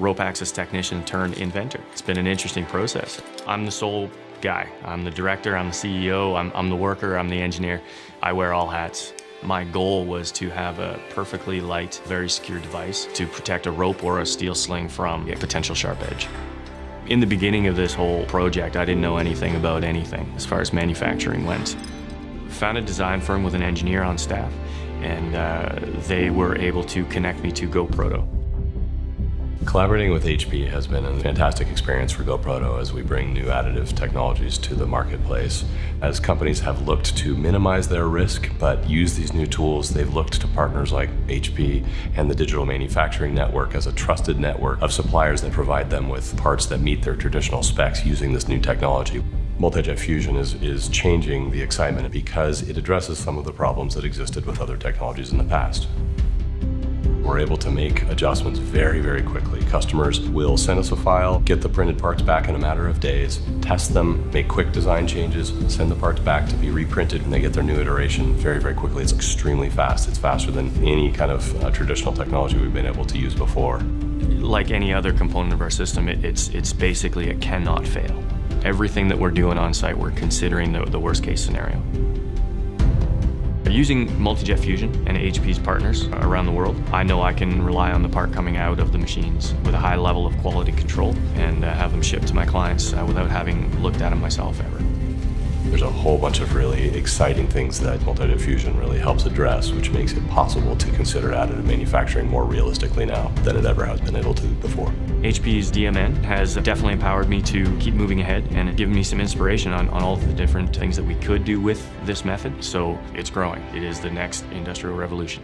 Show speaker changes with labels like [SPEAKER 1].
[SPEAKER 1] rope access technician turned inventor. It's been an interesting process. I'm the sole guy. I'm the director, I'm the CEO, I'm, I'm the worker, I'm the engineer. I wear all hats. My goal was to have a perfectly light, very secure device to protect a rope or a steel sling from a potential sharp edge. In the beginning of this whole project, I didn't know anything about anything as far as manufacturing went. Found a design firm with an engineer on staff, and uh, they were able to connect me to GoProto.
[SPEAKER 2] Collaborating with HP has been a fantastic experience for GoProto as we bring new additive technologies to the marketplace. As companies have looked to minimize their risk but use these new tools, they've looked to partners like HP and the Digital Manufacturing Network as a trusted network of suppliers that provide them with parts that meet their traditional specs using this new technology. Multi-Jet Fusion is, is changing the excitement because it addresses some of the problems that existed with other technologies in the past. We're able to make adjustments very, very quickly. Customers will send us a file, get the printed parts back in a matter of days, test them, make quick design changes, send the parts back to be reprinted, and they get their new iteration very, very quickly. It's extremely fast. It's faster than any kind of uh, traditional technology we've been able to use before.
[SPEAKER 1] Like any other component of our system, it, it's, it's basically a cannot fail. Everything that we're doing on site, we're considering the, the worst case scenario. Using Multi-Jet Fusion and HP's partners around the world, I know I can rely on the part coming out of the machines with a high level of quality control and uh, have them shipped to my clients uh, without having looked at them myself ever.
[SPEAKER 2] There's a whole bunch of really exciting things that Multi-Jet Fusion really helps address, which makes it possible to consider additive manufacturing more realistically now than it ever has been able to before.
[SPEAKER 1] HP's DMN has definitely empowered me to keep moving ahead and given me some inspiration on, on all the different things that we could do with this method. So it's growing. It is the next industrial revolution.